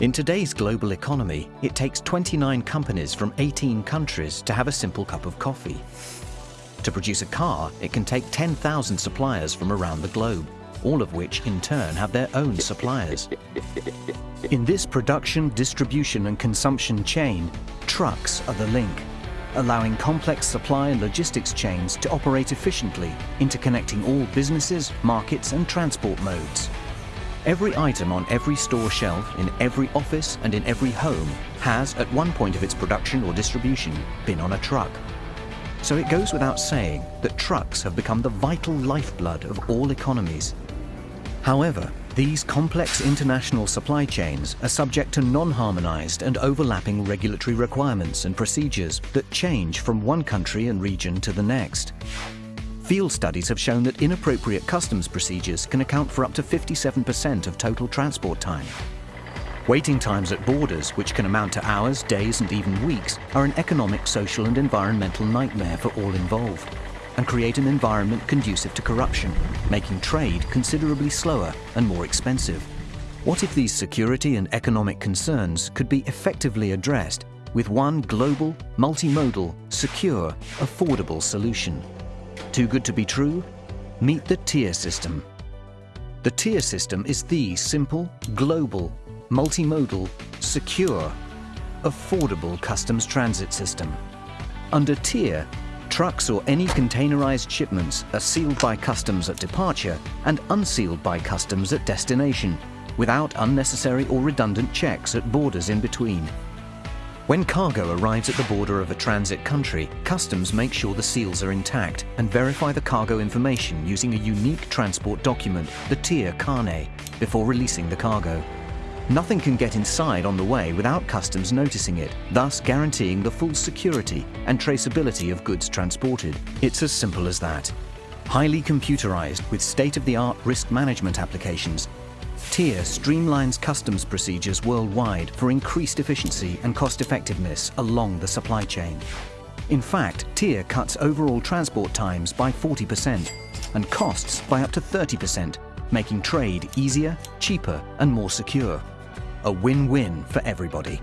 In today's global economy, it takes 29 companies from 18 countries to have a simple cup of coffee. To produce a car, it can take 10,000 suppliers from around the globe, all of which in turn have their own suppliers. In this production, distribution and consumption chain, trucks are the link, allowing complex supply and logistics chains to operate efficiently, interconnecting all businesses, markets and transport modes. Every item on every store shelf, in every office and in every home has, at one point of its production or distribution, been on a truck. So it goes without saying that trucks have become the vital lifeblood of all economies. However, these complex international supply chains are subject to non-harmonized and overlapping regulatory requirements and procedures that change from one country and region to the next. Field studies have shown that inappropriate customs procedures can account for up to 57% of total transport time. Waiting times at borders, which can amount to hours, days and even weeks, are an economic, social and environmental nightmare for all involved and create an environment conducive to corruption, making trade considerably slower and more expensive. What if these security and economic concerns could be effectively addressed with one global, multimodal, secure, affordable solution? Too good to be true? Meet the TIR system. The TIR system is the simple, global, multimodal, secure, affordable customs transit system. Under TIR, trucks or any containerized shipments are sealed by customs at departure and unsealed by customs at destination, without unnecessary or redundant checks at borders in between. When cargo arrives at the border of a transit country, customs make sure the seals are intact and verify the cargo information using a unique transport document, the TIR Carnet, before releasing the cargo. Nothing can get inside on the way without customs noticing it, thus guaranteeing the full security and traceability of goods transported. It's as simple as that. Highly computerized with state-of-the-art risk management applications, TIR streamlines customs procedures worldwide for increased efficiency and cost-effectiveness along the supply chain. In fact, TIR cuts overall transport times by 40% and costs by up to 30%, making trade easier, cheaper and more secure. A win-win for everybody.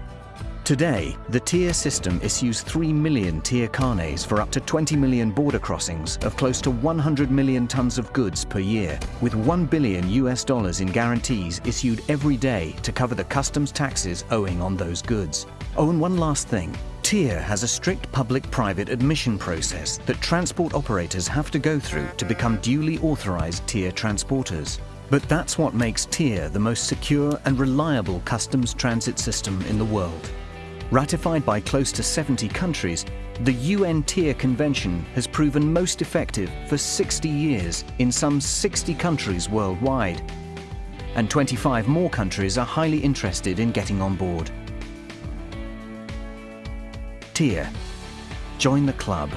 Today, the TIR system issues 3 million TIR carnets for up to 20 million border crossings of close to 100 million tons of goods per year, with 1 billion US dollars in guarantees issued every day to cover the customs taxes owing on those goods. Oh, and one last thing. TIR has a strict public-private admission process that transport operators have to go through to become duly authorized TIR transporters. But that's what makes TIR the most secure and reliable customs transit system in the world. Ratified by close to 70 countries, the UN TIR Convention has proven most effective for 60 years in some 60 countries worldwide. And 25 more countries are highly interested in getting on board. TIR. Join the club.